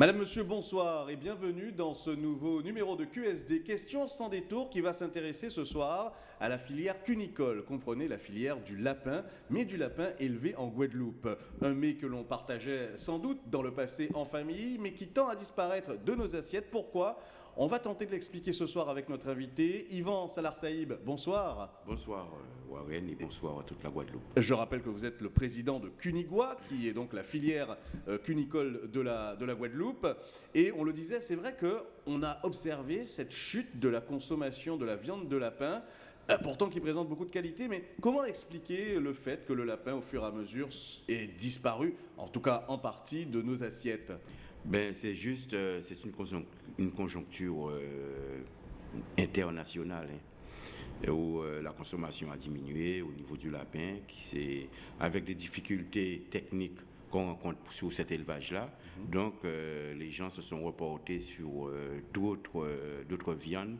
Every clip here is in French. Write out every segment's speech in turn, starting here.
Madame, Monsieur, bonsoir et bienvenue dans ce nouveau numéro de QSD Questions sans détour qui va s'intéresser ce soir à la filière cunicole. Comprenez la filière du lapin, mais du lapin élevé en Guadeloupe. Un mets que l'on partageait sans doute dans le passé en famille, mais qui tend à disparaître de nos assiettes. Pourquoi? On va tenter de l'expliquer ce soir avec notre invité, Yvan Salar Saïb. Bonsoir. Bonsoir euh, Warren et bonsoir à toute la Guadeloupe. Je rappelle que vous êtes le président de Cunigua, qui est donc la filière euh, cunicole de la, de la Guadeloupe. Et on le disait, c'est vrai qu'on a observé cette chute de la consommation de la viande de lapin euh, pourtant qui présente beaucoup de qualités, mais comment expliquer le fait que le lapin, au fur et à mesure, est disparu, en tout cas en partie, de nos assiettes? Ben, C'est juste, c'est une une conjoncture euh, internationale hein, où euh, la consommation a diminué au niveau du lapin, qui avec des difficultés techniques qu'on rencontre sur cet élevage-là. Mm-hmm. Donc, euh, les gens se sont reportés sur d'autres viandes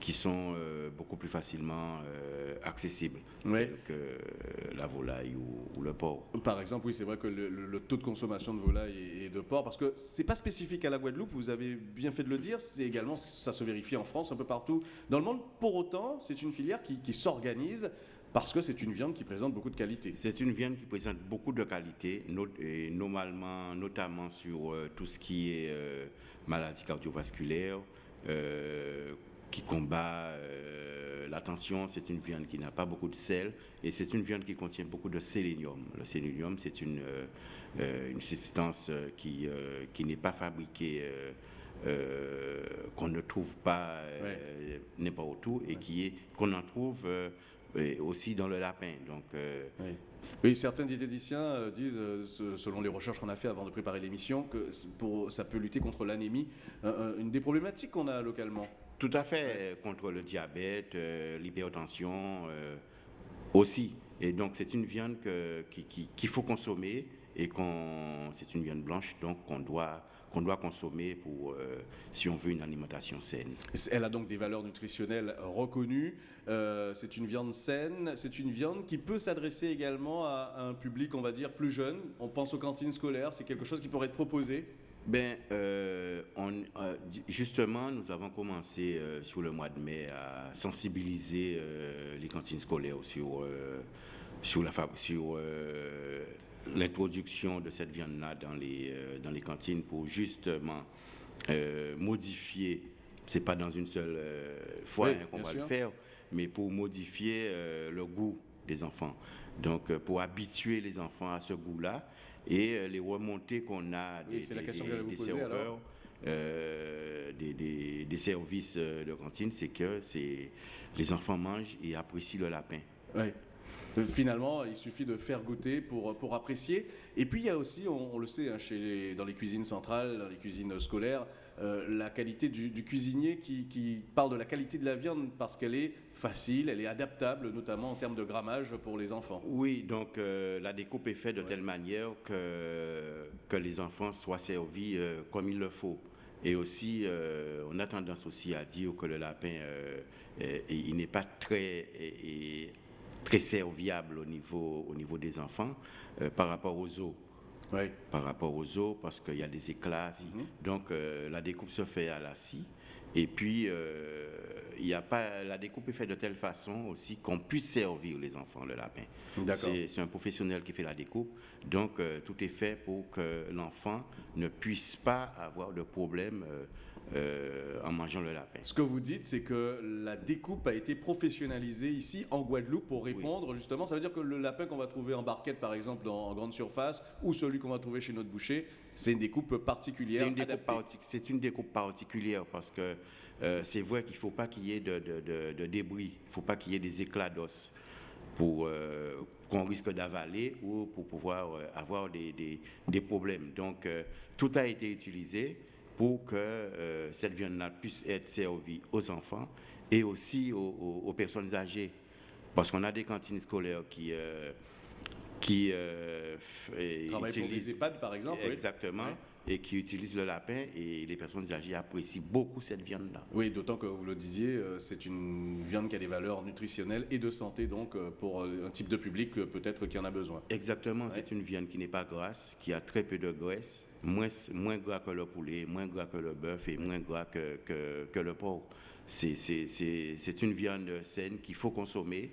qui sont euh, beaucoup plus facilement euh, accessibles que la volaille ou, le porc. Par exemple, oui, c'est vrai que le, taux de consommation de volaille et, de porc, parce que c'est pas spécifique à la Guadeloupe, vous avez bien fait de le dire, c'est également, ça se vérifie en France, un peu partout dans le monde. Pour autant, c'est une filière qui, s'organise parce que c'est une viande qui présente beaucoup de qualité. C'est une viande qui présente beaucoup de qualité, et normalement, notamment sur euh, tout ce qui est maladie cardiovasculaire, qui combat euh, la tension. C'est une viande qui n'a pas beaucoup de sel et c'est une viande qui contient beaucoup de sélénium. Le sélénium, c'est une, euh, euh, une substance qui, qui n'est pas fabriquée, qu'on ne trouve pas n'importe où et qui est qu'on en trouve aussi dans le lapin. Donc, oui. certains diététiciens disent, selon les recherches qu'on a fait avant de préparer l'émission, que pour, ça peut lutter contre l'anémie. une des problématiques qu'on a localement. Tout à fait, contre le diabète, euh, l'hypertension euh, aussi. Et donc c'est une viande qu'il faut consommer et c'est une viande blanche donc qu'on doit qu'on doit consommer pour euh, si on veut une alimentation saine. Elle a donc des valeurs nutritionnelles reconnues. c'est une viande saine. C'est une viande qui peut s'adresser également à, à, un public, on va dire, plus jeune. On pense aux cantines scolaires. C'est quelque chose qui pourrait être proposé. Ben, euh, euh, justement, nous avons commencé euh, sur le mois de mai à sensibiliser les cantines scolaires sur, sur la sur l'introduction de cette viande-là dans les, dans les cantines pour justement modifier, c'est pas dans une seule fois hein, qu'on va le faire, mais pour modifier le goût des enfants. Donc, pour habituer les enfants à ce goût-là, et euh, les remontées qu'on a des, serveurs, euh, des, services euh, de cantine, c'est que les enfants mangent et apprécient le lapin. Oui. Finalement, il suffit de faire goûter pour, pour apprécier. Et puis, il y a aussi, on, le sait, hein, chez dans les cuisines centrales, dans les cuisines scolaires, la qualité du, cuisinier qui, qui, parle de la qualité de la viande parce qu'elle est facile, elle est adaptable, notamment en termes de grammage pour les enfants. Oui, donc euh, la découpe est faite de telle manière que, que les enfants soient servis euh, comme il le faut. Et aussi, euh, on a tendance aussi à dire que le lapin, il n'est pas très, très serviable au niveau, au niveau des enfants par rapport aux os. Oui. Par rapport aux os, parce qu'il y a des éclats. Mm-hmm. Donc, la découpe se fait à la scie. Et puis, il y a pas, la découpe est faite de telle façon aussi qu'on puisse servir les enfants le lapin. C'est un professionnel qui fait la découpe, donc euh, tout est fait pour que l'enfant ne puisse pas avoir de problème euh, en mangeant le lapin. Ce que vous dites, c'est que la découpe a été professionnalisée ici en Guadeloupe pour répondre justement. Ça veut dire que le lapin qu'on va trouver en barquette, par exemple, en, grande surface, ou celui qu'on va trouver chez notre boucher, c'est une découpe particulière. C'est une, une découpe particulière parce que euh, c'est vrai qu'il ne faut pas qu'il y ait de, débris, il ne faut pas qu'il y ait des éclats d'os pour euh, qu'on risque d'avaler ou pour pouvoir avoir des, problèmes. Donc, tout a été utilisé pour que cette viande-là puisse être servie aux enfants et aussi aux, personnes âgées. Parce qu'on a des cantines scolaires qui qui euh, utilisent, EHPAD, par exemple. Exactement et qui utilisent le lapin et les personnes âgées apprécient beaucoup cette viande-là. Oui, d'autant que vous le disiez, euh, c'est une viande qui a des valeurs nutritionnelles et de santé, donc euh, pour euh, un type de public peut-être qui en a besoin. Exactement, c'est une viande qui n'est pas grasse, qui a très peu de graisse, moins, moins gras que le poulet, moins gras que le bœuf et moins gras que, que, que le porc. C'est une viande saine qu'il faut consommer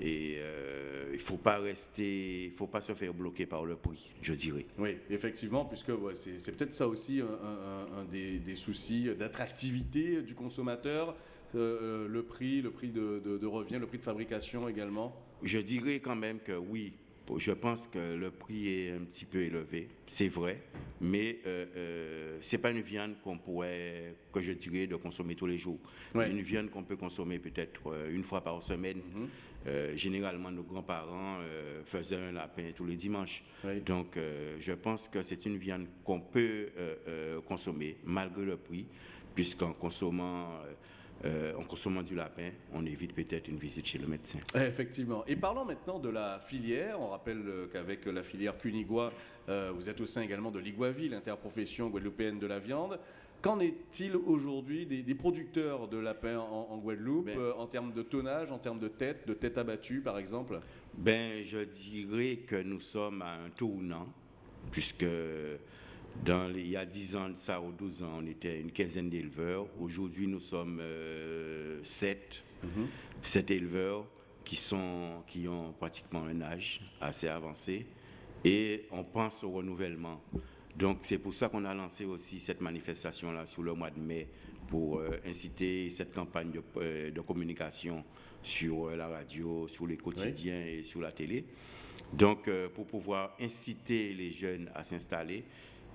et euh, il ne faut pas rester, il faut pas se faire bloquer par le prix, je dirais. Oui, effectivement, puisque c'est peut-être ça aussi un, des, des, soucis d'attractivité du consommateur, euh, euh, le prix, le prix de, de, revient, le prix de fabrication également. Je dirais quand même que oui, je pense que le prix est un petit peu élevé, c'est vrai, mais euh, euh, ce n'est pas une viande qu'on pourrait, que je dirais, de consommer tous les jours. Une viande qu'on peut consommer peut-être euh, une fois par semaine. Mhm. généralement, nos grands-parents faisaient un lapin tous les dimanches. Donc, je pense que c'est une viande qu'on peut consommer malgré le prix, puisqu'en consommant euh, en consommant du lapin, on évite peut-être une visite chez le médecin. Effectivement. Et parlons maintenant de la filière. On rappelle euh, qu'avec la filière Cunigua, euh, vous êtes au sein également de l'Iguavi, l'interprofession guadeloupéenne de la viande. Qu'en est-il aujourd'hui des, producteurs de lapins en, Guadeloupe, ben. en termes de tonnage, en termes de tête, de tête abattue par exemple? Ben, Je dirais que nous sommes à un tournant, puisque dans il y a 10 ans, ça, ou 12 ans, on était une quinzaine d'éleveurs. Aujourd'hui, nous sommes 7, euh, mhm. éleveurs qui, sont, qui ont pratiquement un âge assez avancé et on pense au renouvellement. Donc c'est pour ça qu'on a lancé aussi cette manifestation-là sur le mois de mai pour euh, inciter cette campagne de, euh, de communication sur la radio, sur les quotidiens et sur la télé. Donc pour pouvoir inciter les jeunes à s'installer,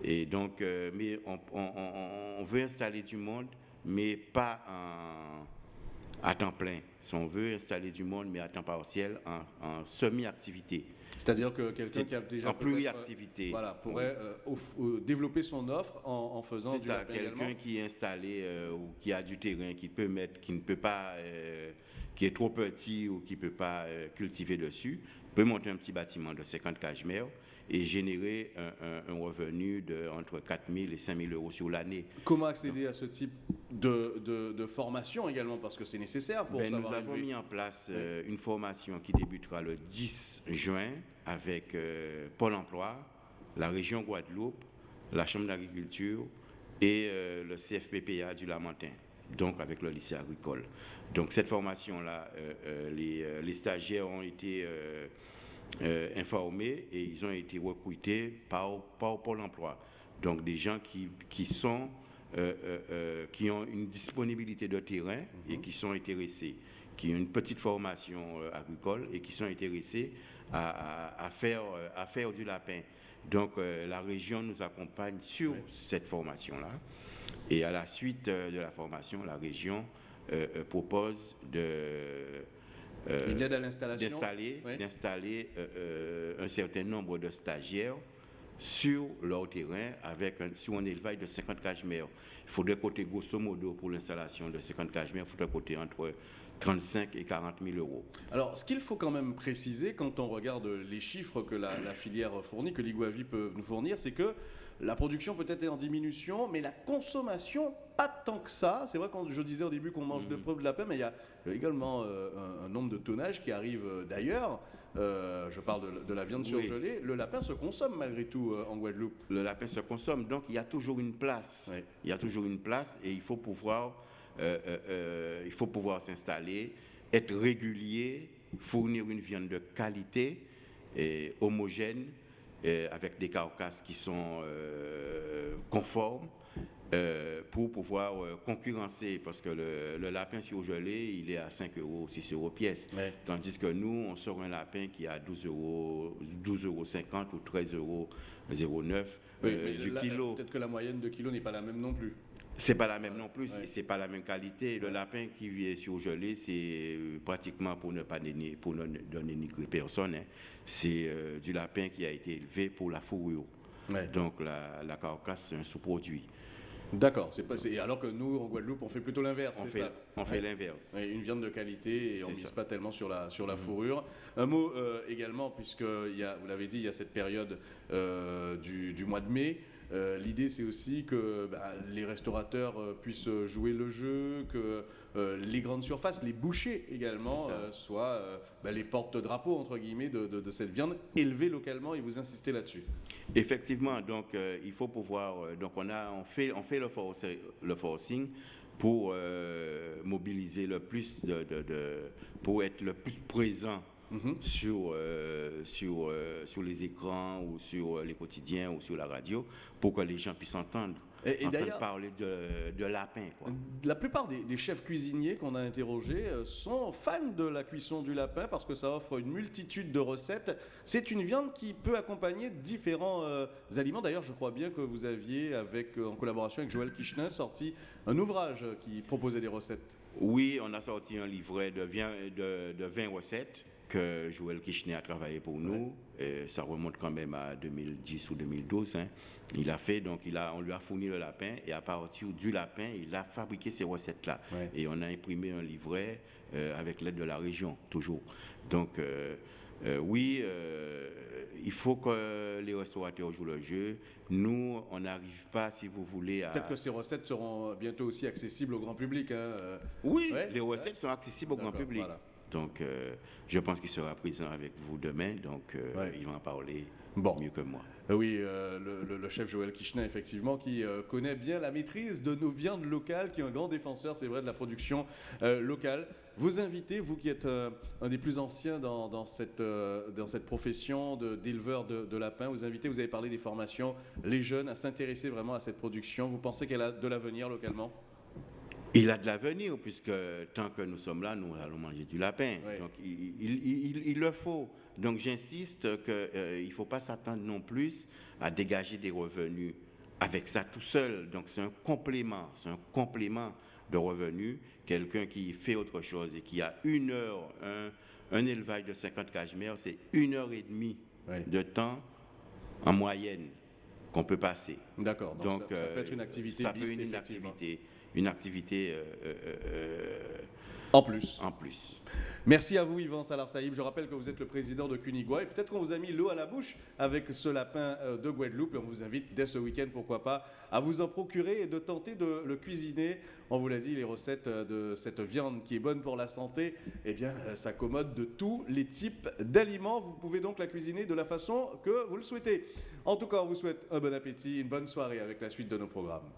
et donc, euh, mais on, veut installer du monde, mais pas à temps plein. Si on veut installer du monde, mais à temps partiel, en, semi-activité. C'est-à-dire que quelqu'un qui a déjà en pluriactivité, voilà, pourrait euh, développer son offre en, faisant du ça, quelqu'un qui est installé euh, ou qui a du terrain, qui peut mettre, qui ne peut pas, qui est trop petit ou qui ne peut pas cultiver dessus, peut monter un petit bâtiment de 50 cages mères et générer un, revenu de entre 4 000 et 5 000 euros sur l'année. Comment accéder à ce type de, de, formation également Parce que c'est nécessaire pour ben, savoir. Nous avons mis en place euh, une formation qui débutera le 10 juin avec euh, Pôle emploi, la région Guadeloupe, la Chambre d'agriculture et euh, le CFPPA du Lamentin, donc avec le lycée agricole. Donc cette formation-là, les, les, stagiaires ont été euh, informés et ils ont été recrutés par, par Pôle emploi. Donc des gens qui, qui sont, euh, euh, qui ont une disponibilité de terrain et mhm. qui sont intéressés, qui ont une petite formation agricole et qui sont intéressés à, à, faire, à faire du lapin. Donc la région nous accompagne sur cette formation-là. Et à la suite de la formation, la région propose de euh, d'installer euh, euh, un certain nombre de stagiaires sur leur terrain avec un, sur un élevage de 50 cages mères. Il faudrait coter grosso modo pour l'installation de 50 cages mères, il faudrait coter entre 35 et 40 000 euros. Alors, ce qu'il faut quand même préciser quand on regarde les chiffres que la, la filière fournit, que l'Iguavi peut nous fournir, c'est que la production peut-être est en diminution, mais la consommation, pas tant que ça. C'est vrai, quand je disais au début qu'on mange de mmh. preuves de lapin, mais il y a également euh, un, nombre de tonnages qui arrivent euh, d'ailleurs. Euh, je parle de, la viande surgelée. Le lapin se consomme malgré tout en Guadeloupe. Le lapin se consomme, donc il y a toujours une place. Il y a toujours une place et il faut pouvoir, il faut pouvoir s'installer, être régulier, fournir une viande de qualité et homogène avec des carcasses qui sont euh, conformes euh, pour pouvoir concurrencer, parce que le, lapin surgelé, il est à 5 euros, 6 euros pièce. Tandis que nous, on sort un lapin qui est à 12 euros, 12 euros 50 ou 13 euros 0,9 du kilo. Peut-être que la moyenne de kilo n'est pas la même non plus. C'est pas la même non plus, c'est pas la même qualité. Le lapin qui est surgelé, c'est euh, pratiquement pour ne pas donner, pour ne donner ni personne. Hein. C'est euh, du lapin qui a été élevé pour la fourrure. Donc la, la carcasse, c'est un sous-produit. D'accord. alors que nous, en Guadeloupe, on fait plutôt l'inverse. On, fait, on fait l'inverse. une viande de qualité et on ne mise pas tellement sur la, sur la mm-hmm. fourrure. Un mot euh, également, puisque y a, vous l'avez dit, il y a cette période du, du, mois de mai. Euh, l'idée c'est aussi que bah, les restaurateurs euh, puissent jouer le jeu, que euh, les grandes surfaces, les bouchers également, euh, soient euh, bah, les porte-drapeaux entre guillemets de, de- de cette viande élevée localement et vous insistez là-dessus. Effectivement, donc euh, il faut pouvoir. euh, donc on a, on fait, on fait le, forcing pour euh, mobiliser le plus de, de- de- pour être le plus présent Mhm. sur euh, sur euh, sur les écrans ou sur euh, les quotidiens ou sur la radio pour que les gens puissent entendre, Et- et entendre d'ailleurs- parler de, de lapin. Quoi. La plupart des, des chefs cuisiniers qu'on a interrogés sont fans de la cuisson du lapin parce que ça offre une multitude de recettes. C'est une viande qui peut accompagner différents euh, aliments. D'ailleurs, je crois bien que vous aviez, avec, en collaboration avec Joël Kichenin, sorti un ouvrage qui proposait des recettes. Oui, on a sorti un livret de 20, de, de 20 recettes que Joël Kichner a travaillé pour nous. Et ça remonte quand même à 2010 ou 2012. hein. Il a fait, donc il a, on lui a fourni le lapin et à partir du lapin, il a fabriqué ces recettes-là. Ouais. Et on a imprimé un livret euh, avec l'aide de la région, toujours. Donc, euh, euh, oui, il faut que les restaurateurs jouent le jeu. Nous, on n'arrive pas, si vous voulez, à... Peut-être que ces recettes seront bientôt aussi accessibles au grand public. hein. Oui, Ouais, les recettes sont accessibles au grand public. voilà. Donc, euh, je pense qu'il sera présent avec vous demain, donc euh, Ouais. il va en parler Bon. mieux que moi. Euh, Oui, euh, le, chef Joël Kichenin, effectivement, qui connaît bien la maîtrise de nos viandes locales, qui est un grand défenseur, c'est vrai, de la production locale. Vous invitez, vous qui êtes un des plus anciens dans, dans cette, dans cette profession de- d'éleveur de, de lapins, vous invitez, vous avez parlé des formations, les jeunes à s'intéresser vraiment à cette production. Vous pensez qu'elle a de l'avenir localement? Il a de l'avenir, puisque tant que nous sommes là, nous allons manger du lapin. Donc, il, il- il- il le faut. Donc, j'insiste qu'il ne faut pas s'attendre non plus à dégager des revenus avec ça tout seul. Donc, c'est un complément, c'est un complément de revenus. Quelqu'un qui fait autre chose et qui a une heure, un, un élevage de 50 cachemires, c'est une heure et demie de temps en moyenne qu'on peut passer. D'accord, donc, ça, ça peut euh, être une activité ça bis, peut être une activité, une activité euh, euh, En plus. en plus. Merci à vous, Yvan Salar Saïb. Je rappelle que vous êtes le président de Cunigua et peut-être qu'on vous a mis l'eau à la bouche avec ce lapin euh, de Guadeloupe et on vous invite dès ce week-end, pourquoi pas, à vous en procurer et de tenter de le cuisiner. On vous l'a dit, les recettes de cette viande qui est bonne pour la santé, eh bien, s'accommodent de tous les types d'aliments. Vous pouvez donc la cuisiner de la façon que vous le souhaitez. En tout cas, on vous souhaite un bon appétit, une bonne soirée avec la suite de nos programmes.